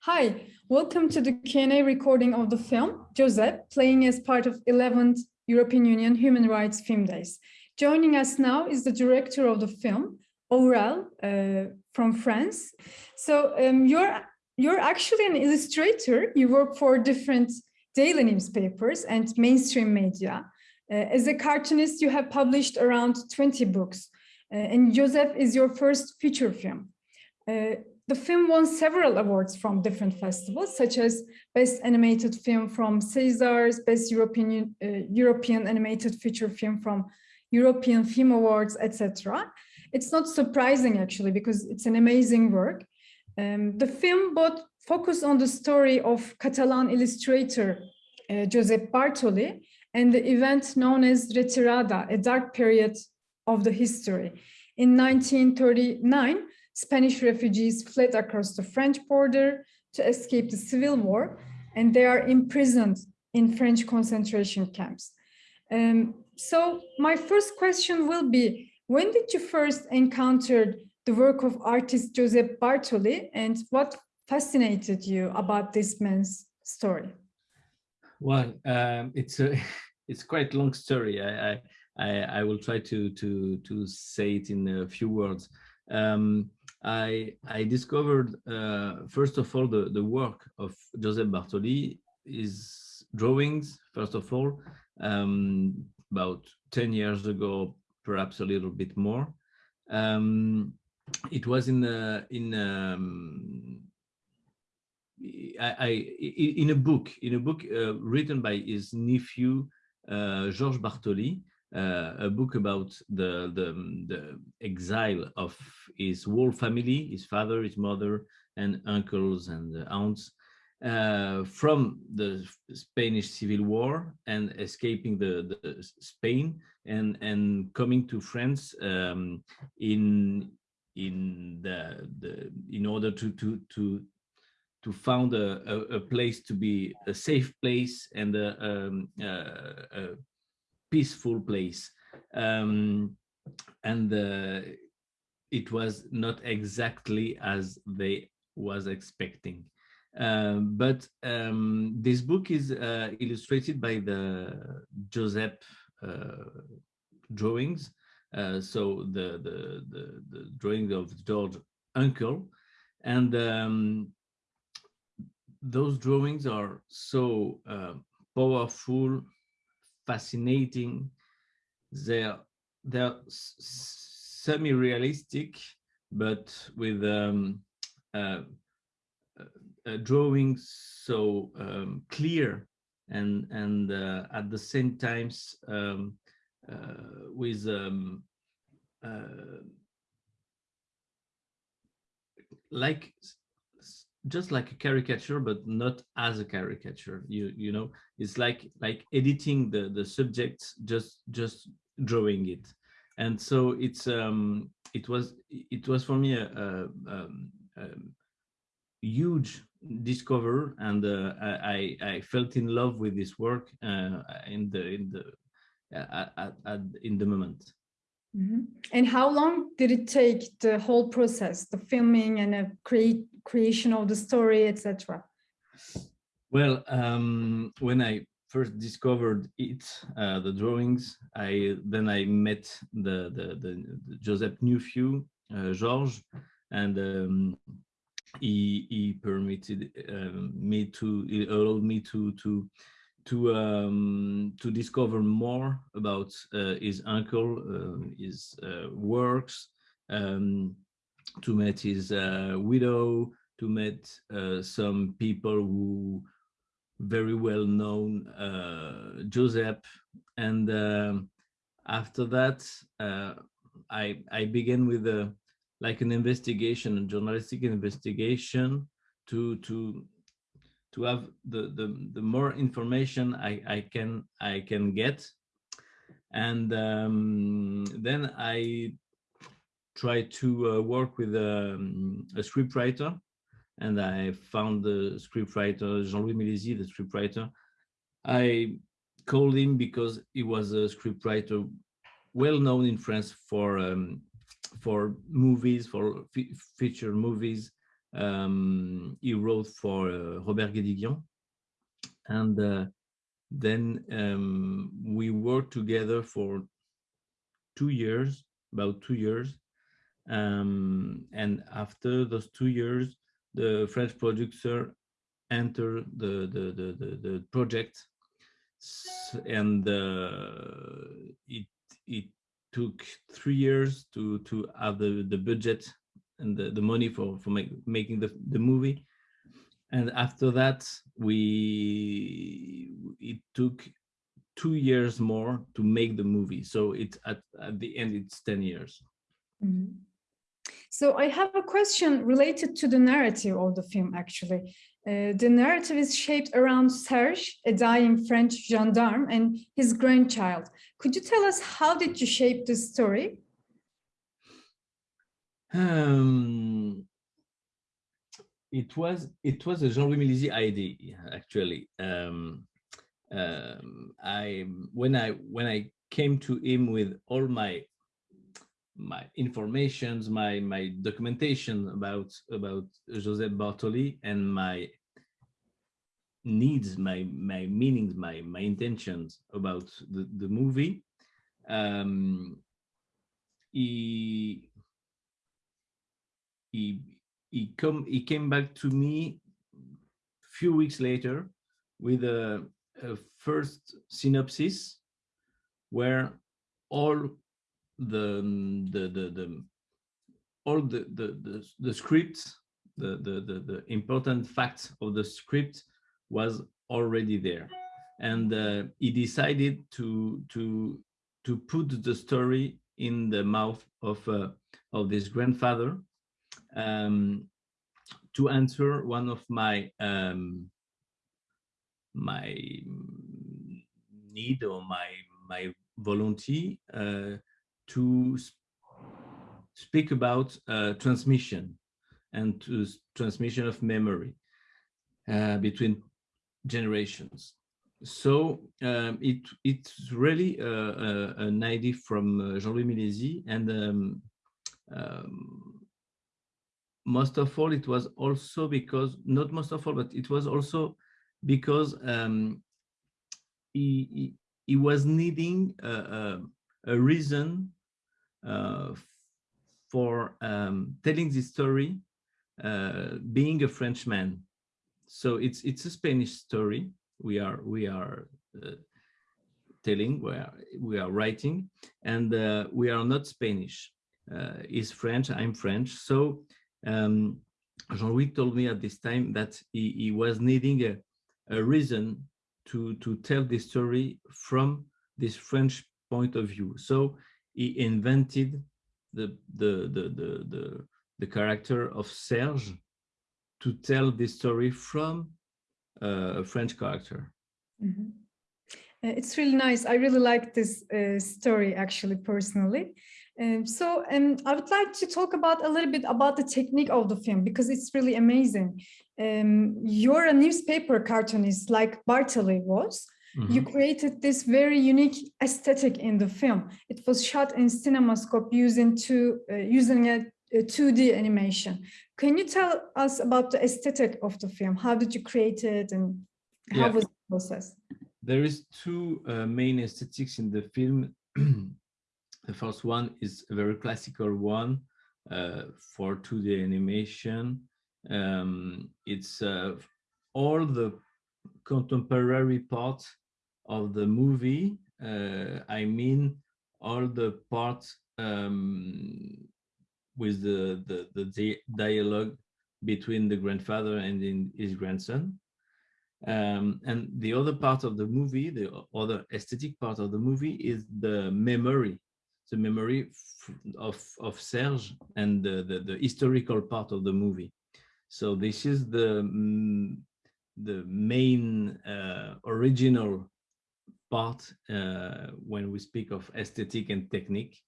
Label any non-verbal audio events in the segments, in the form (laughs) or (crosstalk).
Hi, welcome to the Q&A recording of the film, Joseph, playing as part of 11th European Union Human Rights Film Days. Joining us now is the director of the film, Aurel, uh, from France. So um, you're, you're actually an illustrator. You work for different daily newspapers and mainstream media. Uh, as a cartoonist, you have published around 20 books. Uh, and Joseph is your first feature film. Uh, the film won several awards from different festivals, such as Best Animated Film from Césars, Best European, uh, European Animated Feature Film from European Film Awards, etc. It's not surprising, actually, because it's an amazing work. Um, the film both focus on the story of Catalan illustrator uh, Josep Bartoli and the event known as Retirada, a dark period of the history. In 1939, Spanish refugees fled across the French border to escape the civil war, and they are imprisoned in French concentration camps. Um, so my first question will be, when did you first encounter the work of artist Josep Bartoli and what fascinated you about this man's story? Well, um, it's a (laughs) it's quite long story. I, I I will try to to to say it in a few words. Um, I, I discovered, uh, first of all, the, the work of Joseph Bartoli, his drawings, first of all, um, about 10 years ago, perhaps a little bit more. Um, it was in a, in um, I, I, in a book in a book uh, written by his nephew uh, Georges Bartoli a book about the, the, the exile of his whole family, his father, his mother, and uncles and aunts uh, from the Spanish Civil War and escaping the, the Spain and and coming to France um, in in the, the in order to to to to found a, a, a place to be a safe place and a, um, a peaceful place. Um, and uh, it was not exactly as they was expecting. Um, but um, this book is uh, illustrated by the Joseph uh, drawings. Uh, so the, the, the, the, drawing of George uncle. And um, those drawings are so uh, powerful fascinating. They're they're semi-realistic, but with um, uh, uh, drawings so um, clear and and uh, at the same times um, uh, with um, uh, like just like a caricature but not as a caricature you you know it's like like editing the the subject just just drawing it and so it's um it was it was for me a, a, um, a huge discover and uh, I I felt in love with this work uh, in the in the at, at, at in the moment. Mm -hmm. And how long did it take the whole process, the filming and a create creation of the story, etc.? Well, um, when I first discovered it, uh, the drawings, I then I met the the, the, the Joseph Newfew, uh, Georges, and um, he he permitted uh, me to he allowed me to to to um, to discover more about uh, his uncle, uh, his uh, works, um, to meet his uh, widow, to meet uh, some people who very well known uh, Joseph, and um, after that uh, I I began with a like an investigation, a journalistic investigation to to to have the the, the more information I I can I can get, and um, then I try to uh, work with um, a scriptwriter. And I found the scriptwriter, Jean-Louis Milesi, the scriptwriter. I called him because he was a scriptwriter well known in France for um, for movies, for feature movies, Um, he wrote for uh, Robert Guédiguian. And uh, then um, we worked together for two years, about two years. Um, and after those two years, the French producer entered the, the, the, the, the project and uh, it, it took three years to, to have the, the budget and the, the money for, for make, making the, the movie. And after that, we it took two years more to make the movie. So it at, at the end, it's 10 years. Mm -hmm. So I have a question related to the narrative of the film, actually. Uh, the narrative is shaped around Serge, a dying French gendarme, and his grandchild. Could you tell us how did you shape this story? Um, it was it was a Jean-Louis Milesi idea actually. Um, um, I when I when I came to him with all my my informations, my my documentation about about Joseph Bartoli and my needs, my my meanings, my my intentions about the the movie. Um, he he he come he came back to me a few weeks later with a, a first synopsis where all the the the, the all the the the, the the, the the the important facts of the script was already there. And uh, he decided to to to put the story in the mouth of uh, of this grandfather um, to answer one of my um, my need or my my volunteer uh, to sp speak about uh, transmission and to transmission of memory uh, between generations. So um, it it's really uh, uh, an idea from uh, Jean-Louis Milesi and um, um, most of all, it was also because, not most of all, but it was also because um, he, he, he, was needing a, a, a reason uh, for um, telling this story uh, being a Frenchman. So it's it's a Spanish story we are we are uh, telling, we are, we are writing, and uh, we are not Spanish. Uh, he's French, I'm French. So um, Jean-Louis told me at this time that he, he was needing a, a, reason to, to tell the story from this French point of view. So he invented the, the, the, the, the, the character of Serge to tell the story from uh, a French character. Mm -hmm. It's really nice. I really like this uh, story, actually, personally. Um, so um, I would like to talk about a little bit about the technique of the film because it's really amazing. Um, you're a newspaper cartoonist like Bartoli was. Mm -hmm. You created this very unique aesthetic in the film. It was shot in CinemaScope using two uh, using a, a 2D animation. Can you tell us about the aesthetic of the film? How did you create it and how yeah. was the process? There is two uh, main aesthetics in the film. (clears throat) The first one is a very classical one uh, for 2D animation. Um, it's uh, all the contemporary parts of the movie. Uh, I mean, all the parts um, with the, the, the dialogue between the grandfather and his grandson. Um, and the other part of the movie, the other aesthetic part of the movie is the memory the memory of of Serge and the, the, the historical part of the movie. So this is the mm, the main uh, original part uh, when we speak of aesthetic and technique.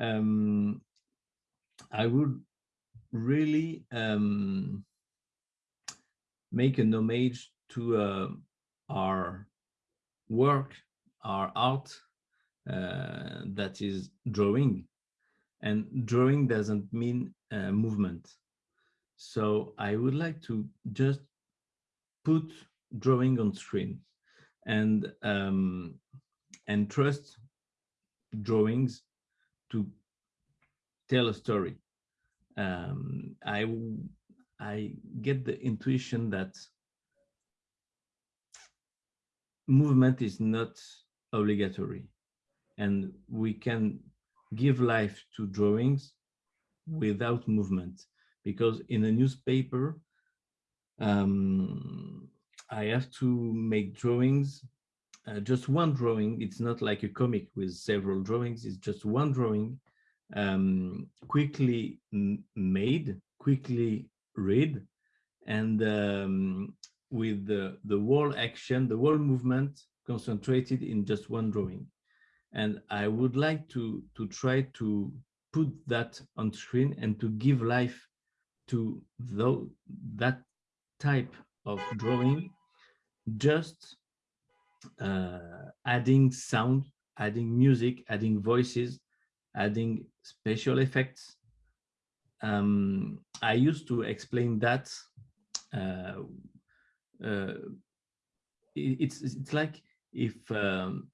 Um, I would really um, make an homage to uh, our work, our art uh, that is drawing. And drawing doesn't mean uh, movement. So I would like to just put drawing on screen and um, and trust drawings to tell a story. Um, I I get the intuition that movement is not obligatory and we can give life to drawings without movement. Because in a newspaper um, I have to make drawings uh, just one drawing. It's not like a comic with several drawings. It's just one drawing um, quickly made quickly read and um, with the, the wall action, the wall movement concentrated in just one drawing. And I would like to, to try to put that on screen and to give life to that type of drawing, just uh, adding sound, adding music, adding voices, adding special effects. Um, I used to explain that uh, uh, it's it's like if um,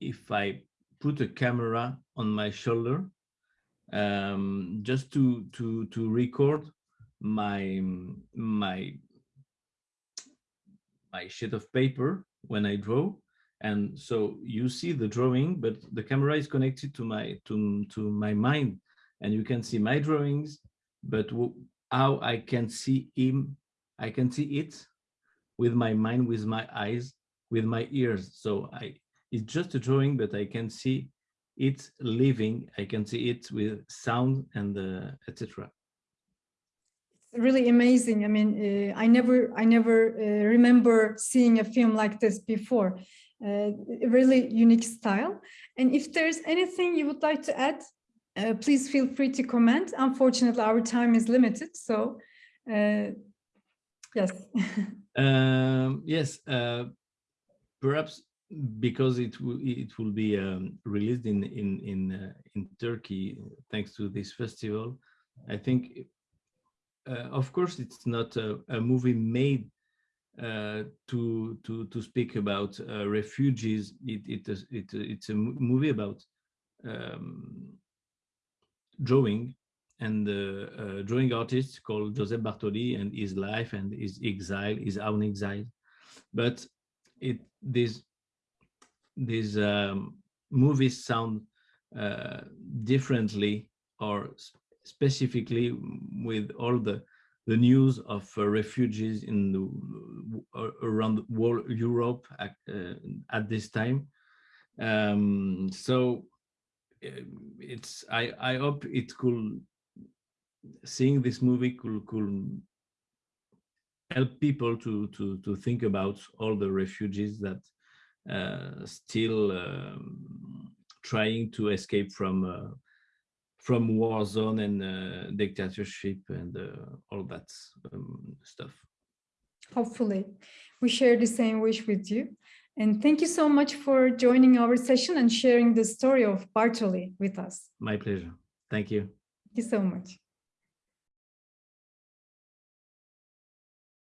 if I put a camera on my shoulder um, just to to to record my my my sheet of paper when I draw and so you see the drawing but the camera is connected to my to to my mind and you can see my drawings but how I can see him I can see it with my mind, with my eyes, with my ears. So I, it's just a drawing, but I can see it living. I can see it with sound and uh, etc. It's really amazing. I mean, uh, I never, I never uh, remember seeing a film like this before. Uh, really unique style. And if there's anything you would like to add, uh, please feel free to comment. Unfortunately, our time is limited, so uh, yes. (laughs) Um, yes, uh, perhaps because it it will be um, released in in in uh, in Turkey thanks to this festival. I think, uh, of course, it's not a, a movie made uh, to to to speak about uh, refugees. It it is it it's a movie about um, drawing and the uh, drawing artist called Joseph Bartoli and his life and his exile, his own exile. But it these these um, movies sound uh, differently or specifically with all the the news of uh, refugees in the around world, Europe at, uh, at this time. Um, so uh, it's I I hope it could seeing this movie could, could help people to, to, to think about all the refugees that still um, trying to escape from uh, from war zone and uh, dictatorship and uh, all that um, stuff. Hopefully, we share the same wish with you. And thank you so much for joining our session and sharing the story of Bartoli with us. My pleasure. Thank you. Thank you so much.